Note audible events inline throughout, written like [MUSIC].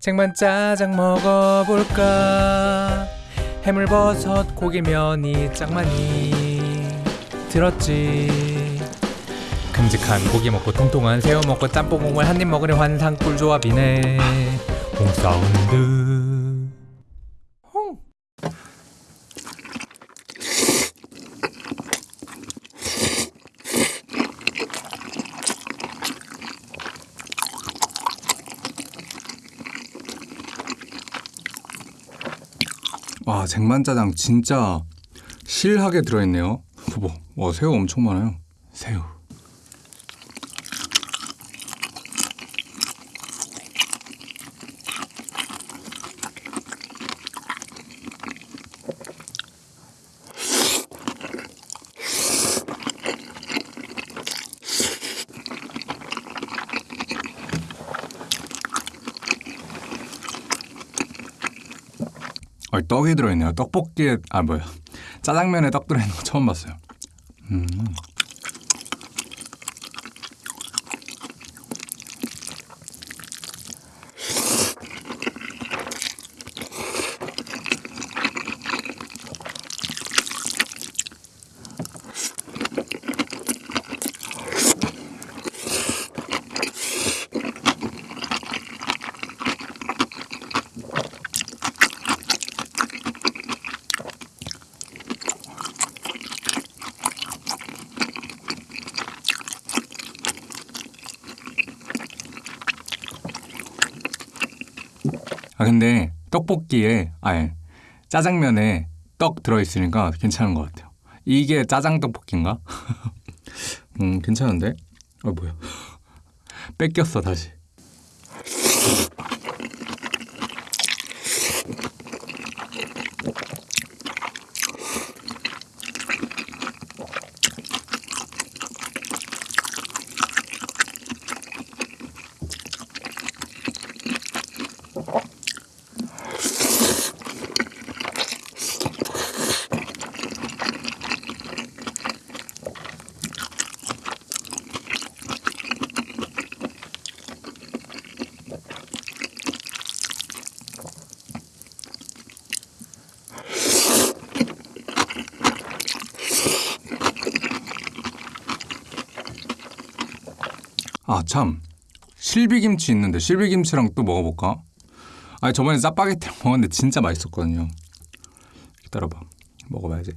쟁반 짜장 먹어볼까? 해물버섯 고기면이 짱 많이. 들었지? 큼직한 고기 먹고 통통한 새우 먹고 짬뽕 국물 한 입 먹으니 환상 꿀조합이네. 홍사운드 홍. 와 쟁반짜장 진짜 실하게 들어있네요. 뭐, 와 새우 엄청 많아요. 새우. 아, 떡이 들어있네요. 떡볶이에 아 뭐야 짜장면에 떡 들어있는 거 처음 봤어요. 음. 아 근데 떡볶이에 아니 짜장면에 떡 들어있으니까 괜찮은 것 같아요. 이게 짜장 떡볶이인가? [LAUGHS] 음 괜찮은데? 아 뭐야? [LAUGHS] 뺏겼어 다시. 아 참 실비김치 있는데 실비김치랑 또 먹어볼까? 아니 저번에 짜파게티랑 [LAUGHS] 먹었는데 진짜 맛있었거든요. 기다려봐 먹어봐야지.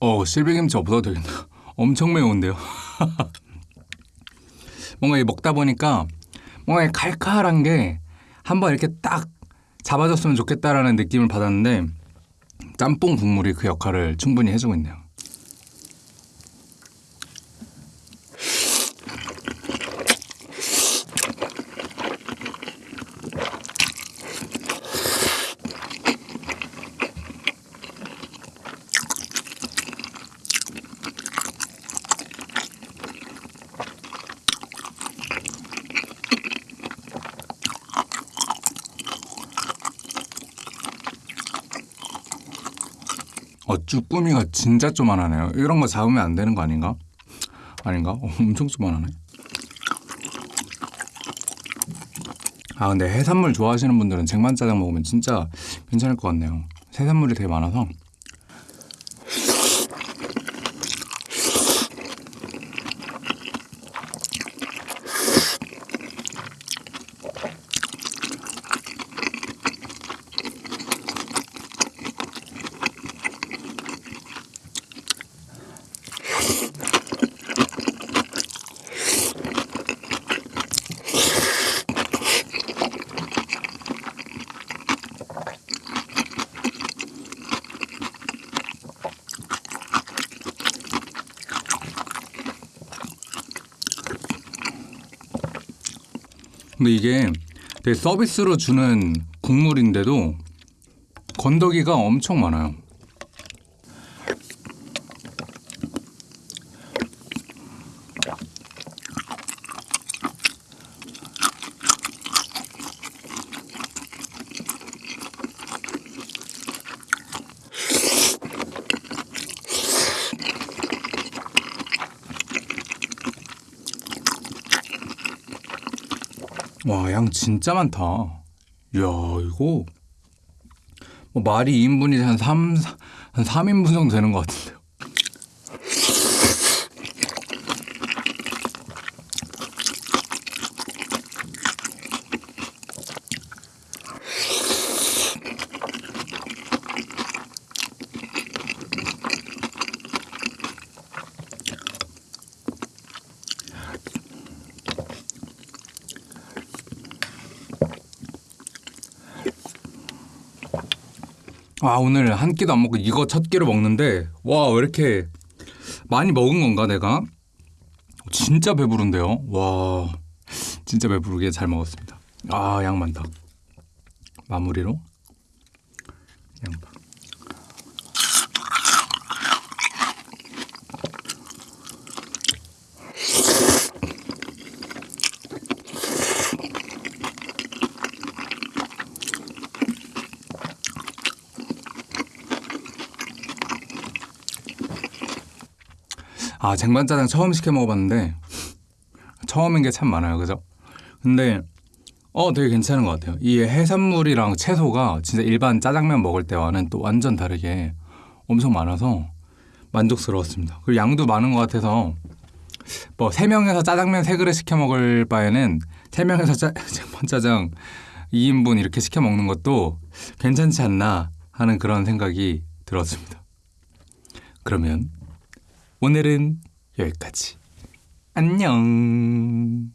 어 실비김치 없어도 되겠다. [LAUGHS] 엄청 매운데요. [LAUGHS] 뭔가 이 먹다 보니까 뭔가 이 칼칼한 게 한번 이렇게 딱 잡아줬으면 좋겠다라는 느낌을 받았는데 짬뽕 국물이 그 역할을 충분히 해주고 있네요. 어, 쭈 꾸미가 진짜 쪼만하네요. 이런 거 잡으면 안 되는 거 아닌가? 아닌가? 어, 엄청 쪼만하네. 아 근데 해산물 좋아하시는 분들은 쟁반짜장 먹으면 진짜 괜찮을 것 같네요. 해산물이 되게 많아서. 근데 이게 되게 서비스로 주는 국물인데도 건더기가 엄청 많아요. 와, 양 진짜 많다. 이야, 이거 뭐 말이 2인분이 한 3, 한 3인분 정도 되는 것 같은데 아 오늘 한 끼도 안 먹고 이거 첫 끼로 먹는데 와 왜 이렇게 많이 먹은 건가 내가? 진짜 배부른데요? 와 진짜 배부르게 잘 먹었습니다. 아양 많다. 마무리로. 양파 아 쟁반짜장 처음 시켜 먹어봤는데 처음인 게 참 많아요. 그죠? 근데 어 되게 괜찮은 것 같아요. 이 해산물이랑 채소가 진짜 일반 짜장면 먹을 때와는 또 완전 다르게 엄청 많아서 만족스러웠습니다. 그리고 양도 많은 것 같아서 뭐세 명에서 짜장면 세 그릇 시켜 먹을 바에는 세 명에서 짜, [LAUGHS] 쟁반짜장 2인분 이렇게 시켜 먹는 것도 괜찮지 않나 하는 그런 생각이 들었습니다. 그러면 오늘은 여기까지. 안녕.